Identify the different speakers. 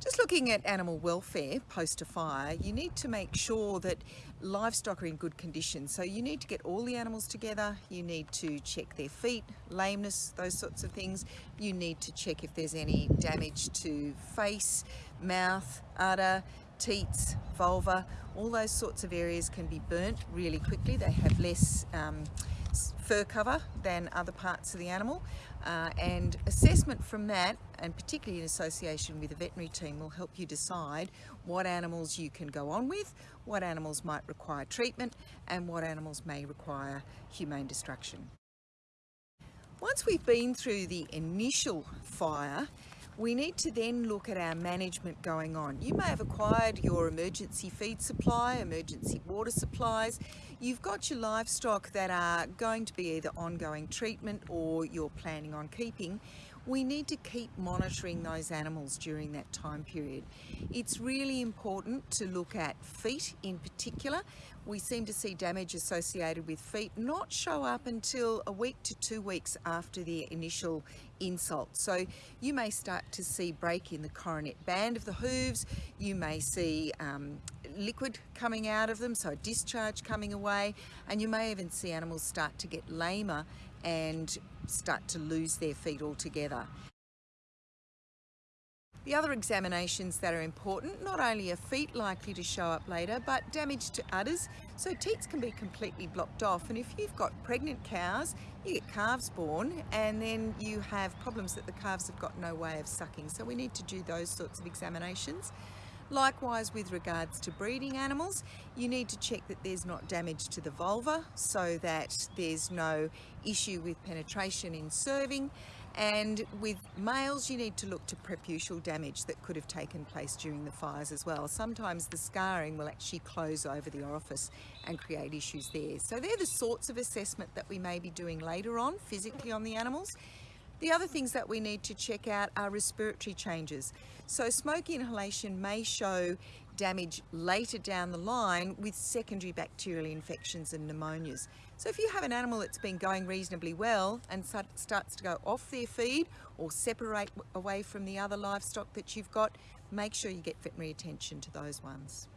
Speaker 1: Just looking at animal welfare post a fire, you need to make sure that livestock are in good condition. So you need to get all the animals together, you need to check their feet, lameness, those sorts of things. You need to check if there's any damage to face, mouth, udder, teats, vulva, all those sorts of areas can be burnt really quickly. They have less um, fur cover than other parts of the animal uh, and assessment from that and particularly in association with a veterinary team will help you decide what animals you can go on with, what animals might require treatment and what animals may require humane destruction. Once we've been through the initial fire we need to then look at our management going on. You may have acquired your emergency feed supply, emergency water supplies. You've got your livestock that are going to be either ongoing treatment or you're planning on keeping we need to keep monitoring those animals during that time period. It's really important to look at feet in particular. We seem to see damage associated with feet not show up until a week to two weeks after the initial insult. So you may start to see break in the coronet band of the hooves, you may see um, liquid coming out of them, so discharge coming away, and you may even see animals start to get lamer and start to lose their feet altogether. The other examinations that are important, not only are feet likely to show up later, but damage to udders. So teats can be completely blocked off. And if you've got pregnant cows, you get calves born and then you have problems that the calves have got no way of sucking. So we need to do those sorts of examinations. Likewise with regards to breeding animals, you need to check that there's not damage to the vulva so that there's no issue with penetration in serving and with males you need to look to preputial damage that could have taken place during the fires as well. Sometimes the scarring will actually close over the orifice and create issues there. So they're the sorts of assessment that we may be doing later on physically on the animals. The other things that we need to check out are respiratory changes. So smoke inhalation may show damage later down the line with secondary bacterial infections and pneumonias. So if you have an animal that's been going reasonably well and starts to go off their feed or separate away from the other livestock that you've got, make sure you get veterinary attention to those ones.